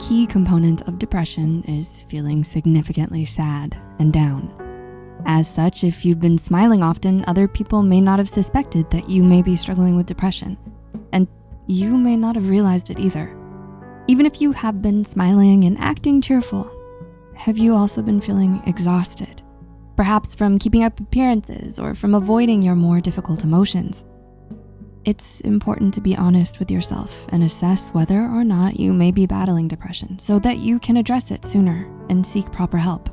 key component of depression is feeling significantly sad and down. As such, if you've been smiling often, other people may not have suspected that you may be struggling with depression, and you may not have realized it either. Even if you have been smiling and acting cheerful, have you also been feeling exhausted? Perhaps from keeping up appearances or from avoiding your more difficult emotions. It's important to be honest with yourself and assess whether or not you may be battling depression so that you can address it sooner and seek proper help.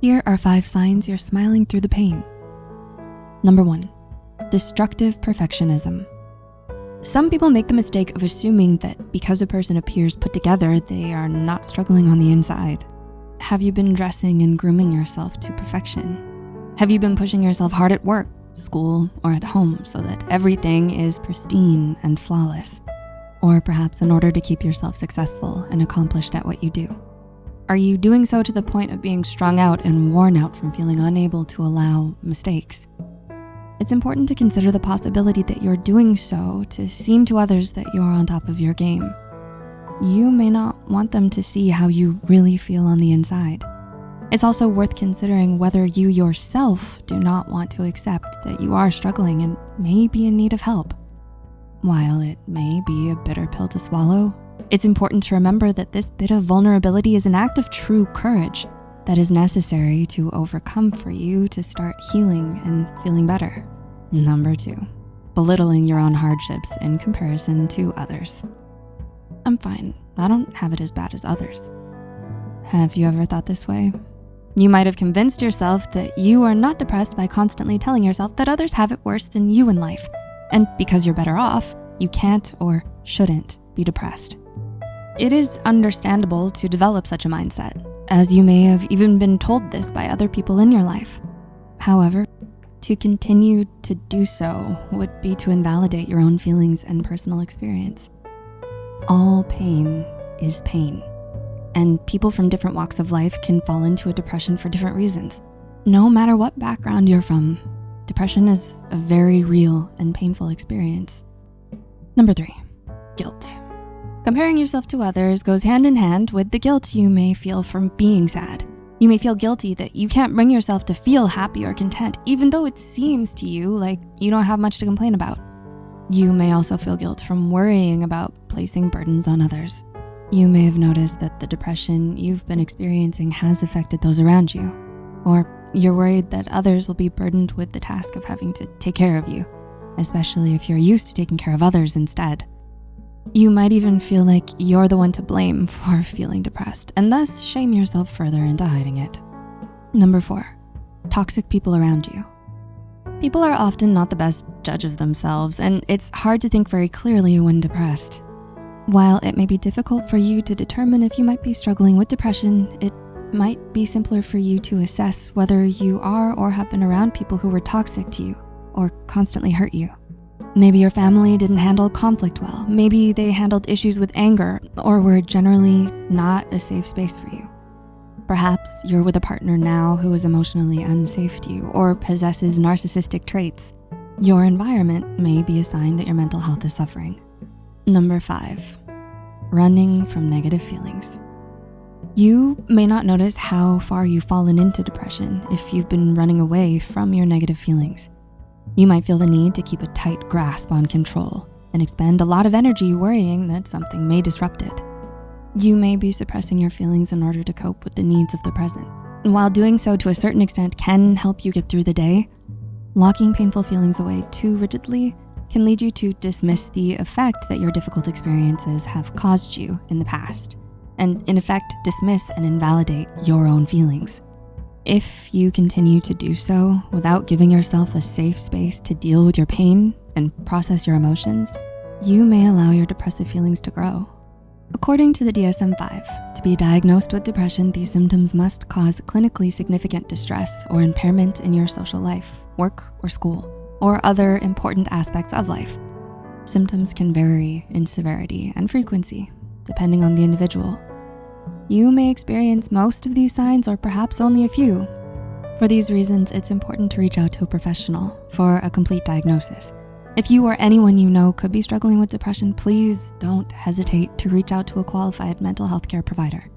Here are five signs you're smiling through the pain. Number one, destructive perfectionism. Some people make the mistake of assuming that because a person appears put together, they are not struggling on the inside. Have you been dressing and grooming yourself to perfection? Have you been pushing yourself hard at work school, or at home so that everything is pristine and flawless. Or perhaps in order to keep yourself successful and accomplished at what you do. Are you doing so to the point of being strung out and worn out from feeling unable to allow mistakes? It's important to consider the possibility that you're doing so to seem to others that you're on top of your game. You may not want them to see how you really feel on the inside. It's also worth considering whether you yourself do not want to accept that you are struggling and may be in need of help. While it may be a bitter pill to swallow, it's important to remember that this bit of vulnerability is an act of true courage that is necessary to overcome for you to start healing and feeling better. Number two, belittling your own hardships in comparison to others. I'm fine, I don't have it as bad as others. Have you ever thought this way? You might have convinced yourself that you are not depressed by constantly telling yourself that others have it worse than you in life. And because you're better off, you can't or shouldn't be depressed. It is understandable to develop such a mindset, as you may have even been told this by other people in your life. However, to continue to do so would be to invalidate your own feelings and personal experience. All pain is pain and people from different walks of life can fall into a depression for different reasons. No matter what background you're from, depression is a very real and painful experience. Number three, guilt. Comparing yourself to others goes hand in hand with the guilt you may feel from being sad. You may feel guilty that you can't bring yourself to feel happy or content, even though it seems to you like you don't have much to complain about. You may also feel guilt from worrying about placing burdens on others. You may have noticed that the depression you've been experiencing has affected those around you, or you're worried that others will be burdened with the task of having to take care of you, especially if you're used to taking care of others instead. You might even feel like you're the one to blame for feeling depressed and thus shame yourself further into hiding it. Number four, toxic people around you. People are often not the best judge of themselves and it's hard to think very clearly when depressed. While it may be difficult for you to determine if you might be struggling with depression, it might be simpler for you to assess whether you are or have been around people who were toxic to you or constantly hurt you. Maybe your family didn't handle conflict well. Maybe they handled issues with anger or were generally not a safe space for you. Perhaps you're with a partner now who is emotionally unsafe to you or possesses narcissistic traits. Your environment may be a sign that your mental health is suffering. Number five, running from negative feelings. You may not notice how far you've fallen into depression if you've been running away from your negative feelings. You might feel the need to keep a tight grasp on control and expend a lot of energy worrying that something may disrupt it. You may be suppressing your feelings in order to cope with the needs of the present. And while doing so to a certain extent can help you get through the day, locking painful feelings away too rigidly can lead you to dismiss the effect that your difficult experiences have caused you in the past, and in effect, dismiss and invalidate your own feelings. If you continue to do so without giving yourself a safe space to deal with your pain and process your emotions, you may allow your depressive feelings to grow. According to the DSM-5, to be diagnosed with depression, these symptoms must cause clinically significant distress or impairment in your social life, work, or school or other important aspects of life. Symptoms can vary in severity and frequency, depending on the individual. You may experience most of these signs or perhaps only a few. For these reasons, it's important to reach out to a professional for a complete diagnosis. If you or anyone you know could be struggling with depression, please don't hesitate to reach out to a qualified mental health care provider.